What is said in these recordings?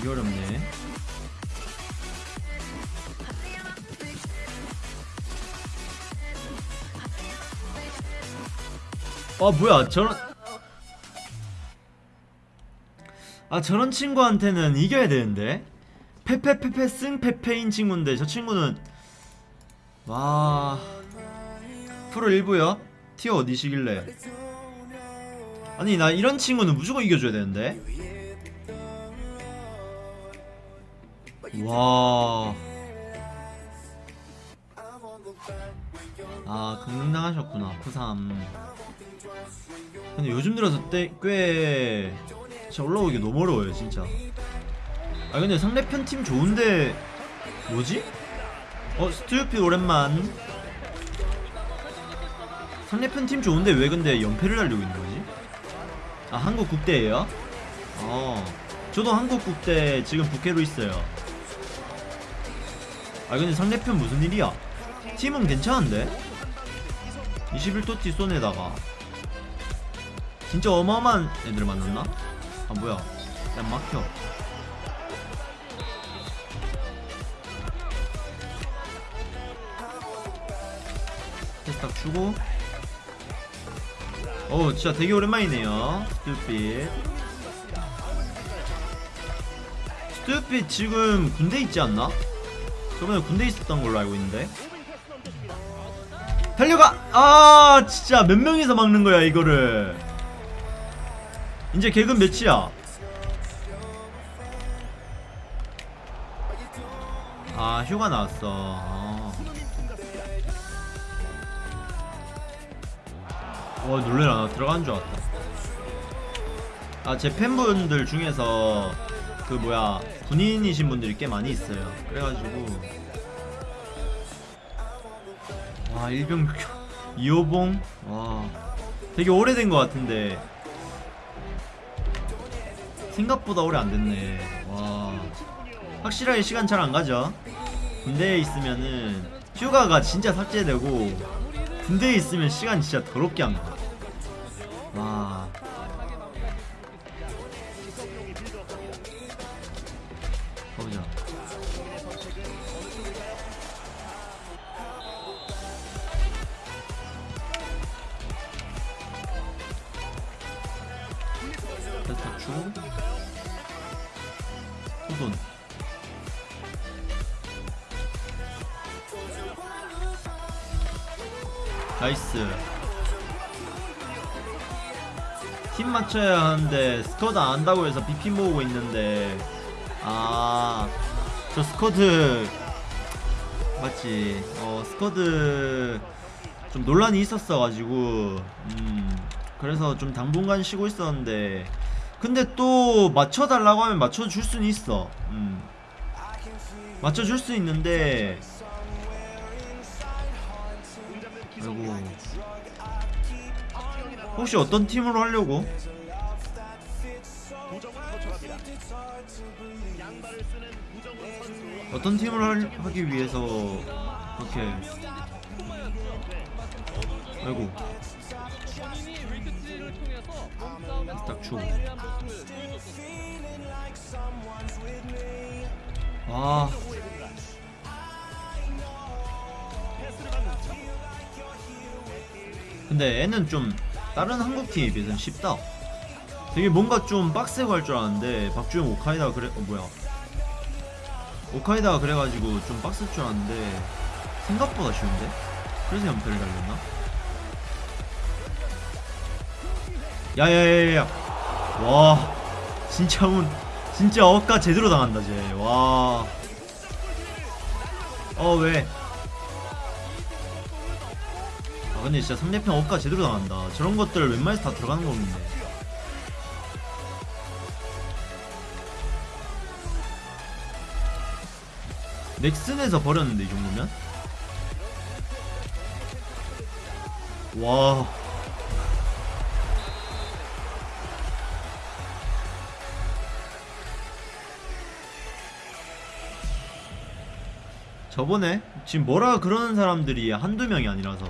되게 어렵네. 아 뭐야 저런. 아 저런 친구한테는 이겨야 되는데. 페페페페 승 페페인 친구인데 저 친구는. 와. 프로 1부요? 티어 어디시길래? 아니 나 이런 친구는 무조건 이겨줘야 되는데 와. 아, 강릉당하셨구나. 푸삼. 근데 요즘 들어서 때, 꽤 진짜 올라오기 너무 어려워요, 진짜. 아, 근데 상대편 팀 좋은데 뭐지? 어, 스튜피 오랜만. 상대편 팀 좋은데 왜 근데 연패를 달리고 있는 거지? 아, 한국 국대예요? 어. 저도 한국 국대 지금 부캐로 있어요. 아 근데 상대편 무슨 일이야? 팀은 괜찮은데? 21토티 쏜에다가 진짜 어마어마한 애들 만났나? 아 뭐야 야 막혀 테스트 딱 주고 어 진짜 되게 오랜만이네요 스튜핏 스튜핏 지금 군대 있지 않나? 저번에 군대 있었던 걸로 알고 있는데 달려가! 아 진짜 몇 명이서 막는 거야 이거를 이제 개근 몇이야? 아 휴가 나왔어 어. 와 놀래라 나 들어간 줄 알았다 아제 팬분들 중에서 그 뭐야 군인이신 분들이 꽤 많이 있어요. 그래가지고. 와 일병 이호봉? 와 되게 오래된 것 같은데. 생각보다 오래 안 됐네. 와 확실하게 시간 잘 안 가죠? 군대에 있으면은 휴가가 진짜 삭제되고 군대에 있으면 시간 진짜 더럽게 안 가. 와 후돈 nice. 팀 맞춰야 하는데 squad 안 한다고 해서 BP 모으고 있는데. 아, 저 squad 맞지? 어, squad 좀 논란이 있었어가지고, 음, 그래서 좀 당분간 쉬고 있었는데, 근데 또 맞춰달라고 하면 맞춰줄 수는 있어. 음, 맞춰줄 수 있는데, 그리고 혹시 어떤 팀으로 하려고? 어떤 팀을 할- 하기 위해서 이렇게 아이고. 딱 주고 아. 근데 애는 좀 다른 한국 팀에 비해서는 쉽다. 되게 뭔가 좀 빡세고 할 줄 알았는데 박주영 오카이다 그래 어 뭐야. 오카이다가 그래가지고 좀 빡셀 줄 알았는데 생각보다 쉬운데? 그래서 연패를 달렸나? 야야야야 와 진짜 운 진짜 억까 제대로 당한다 쟤와. 어 왜? 아 근데 진짜 상대편 억까 제대로 당한다. 저런 것들 웬만해서 다 들어가는 거는데 넥슨에서 버렸는데 이 정도면? 와 저번에 지금 뭐라 그러는 사람들이 한두 명이 아니라서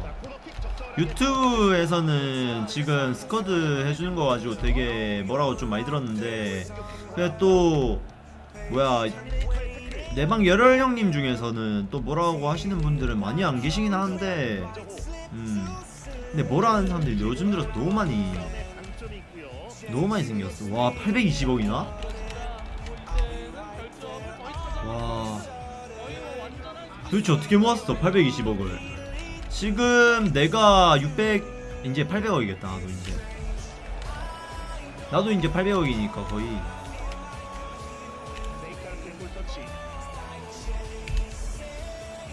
유튜브에서는 지금 스쿼드 해주는 거 가지고 되게 뭐라고 좀 많이 들었는데 근데 또 뭐야 내방 열혈 형님 중에서는 또 뭐라고 하시는 분들은 많이 안 계시긴 하는데 음 근데 뭐라 하는 사람들이 요즘 들어서 너무 많이 너무 많이 생겼어 와 820억이나? 와 도대체 어떻게 모았어 820억을? 지금 내가 600 이제 800억이겠다 나도 이제. 나도 이제 800억이니까 거의.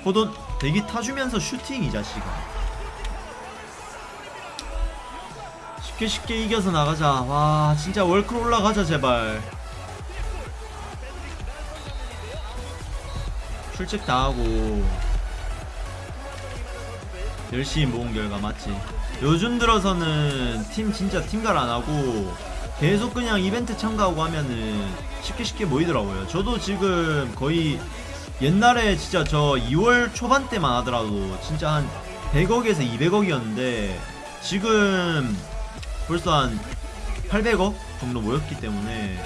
호돈 대기 타주면서 슈팅 이 자식아. 쉽게 쉽게 이겨서 나가자. 와 진짜 월클 올라가자 제발 출첵 당하고 열심히 모은 결과 맞지. 요즘 들어서는 팀 진짜 팀갈 안하고 계속 그냥 이벤트 참가하고 하면은 쉽게 쉽게 모이더라고요. 저도 지금 거의 옛날에 진짜 저 2월 초반 때만 하더라도 진짜 한 100억에서 200억이었는데 지금 벌써 한 800억 정도 모였기 때문에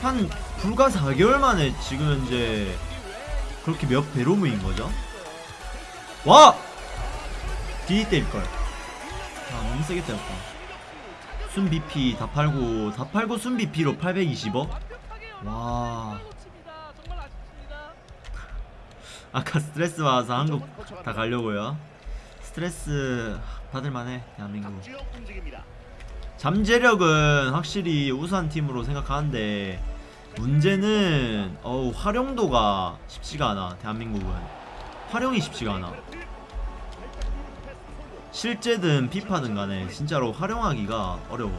한 불과 4개월 만에 지금 현재 그렇게 몇 배로 모인 거죠? 와! 뒤 때릴걸. 아, 너무 세게 때렸다. 순 BP 다 팔고, 다 팔고 순 BP로 820억? 와. 아까 스트레스 받아서 한국 다 가려고요. 스트레스 받을만해, 대한민국. 잠재력은 확실히 우수한 팀으로 생각하는데 문제는 어우 활용도가 쉽지가 않아 대한민국은. 활용이 쉽지가 않아. 실제든 피파든 간에 진짜로 활용하기가 어려워.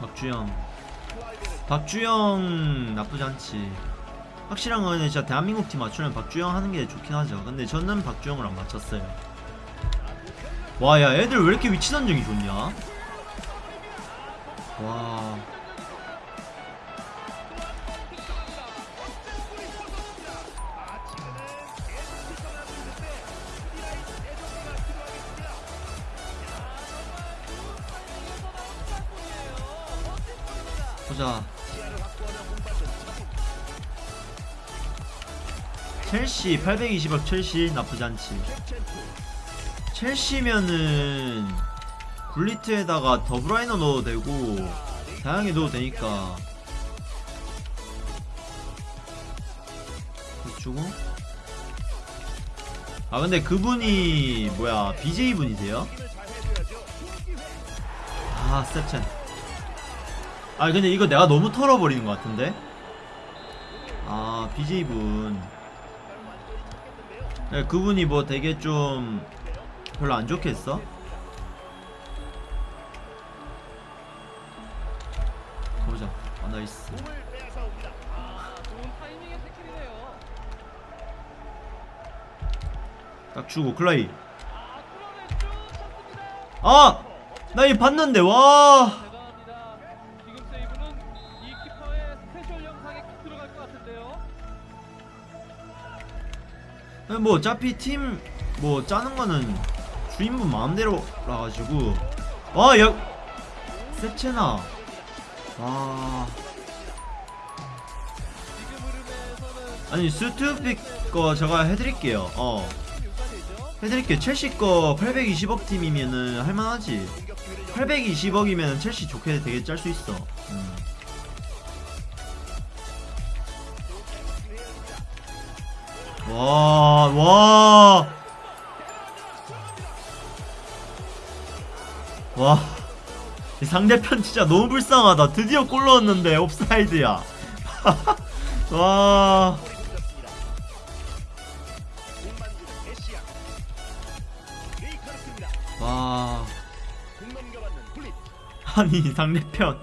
박주영. 박주영 나쁘지 않지 확실한 거는 진짜 대한민국 팀 맞추면 박주영 하는 게 좋긴 하죠. 근데 저는 박주영을 안 맞췄어요. 와, 야, 애들 왜 이렇게 위치 선정이 좋냐? 와. 첼시 820억 첼시 나쁘지 않지. 첼시면은 굴리트에다가 더브라이너 넣어도 되고 다양하게 넣어도 되니까. 주고 아 근데 그분이 뭐야 BJ 분이세요? 아 스텝첸 아 근데 이거 내가 너무 털어버리는 것 같은데? 아 BJ 분 네, 그분이 뭐 되게 좀 별로 안 좋게 했어? 가보자. 아, 나이스. 딱 주고 클라이. 아! 나 이 봤는데 와. 뭐 어차피 팀 뭐 짜는 거는 주인분 마음대로라 가지고 와, 야. 세체나. 흐름에서는 아니 스투픽 거 제가 해드릴게요. 어. 해드릴게요. 첼시 거 820억 팀이면은 할만하지. 820억이면 첼시 좋게 되게 짤 수 있어. 음. 와, 와. 와. 이 상대편 진짜 너무 불쌍하다. 드디어 골 넣었는데 옵사이드야. 와. 와. 아니 상대편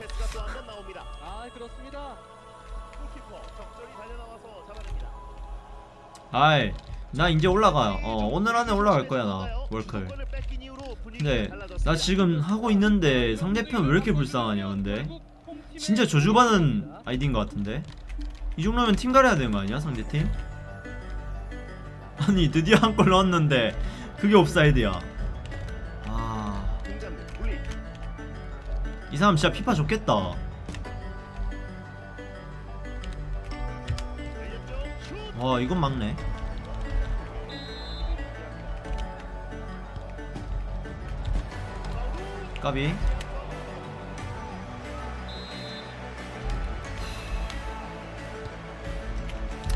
아이 나 이제 올라가요 어 오늘 안에 올라갈 거야 나 월클. 근데 나 지금 하고 있는데 상대편 왜 이렇게 불쌍하냐 근데? 진짜 저주받은 아이디인 것 같은데? 이 정도면 팀 가려야 되는 거 아니야 상대팀? 아니 드디어 한 골 넣었는데 그게 옵사이드야. 아... 이 사람 진짜 피파 좋겠다 슛. 와 이건 막네 까비.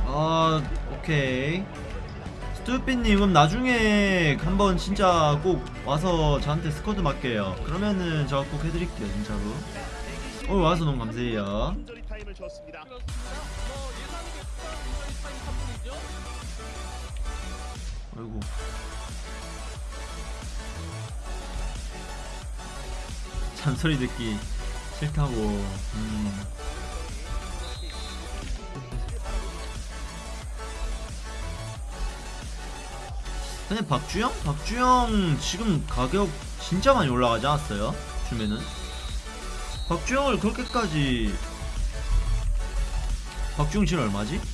아 오케이. 스투피님 그럼 나중에 한번 진짜 꼭 와서 저한테 스쿼드 맡게요. 그러면은 제가 꼭 해드릴게요 진짜로. 오늘 와서 너무 감사해요 아이고 잔소리 듣기 싫다고 음. 근데 박주영? 박주영 지금 가격 진짜 많이 올라가지 않았어요? 주면은 박주영을 그렇게까지 박주영 지금 얼마지?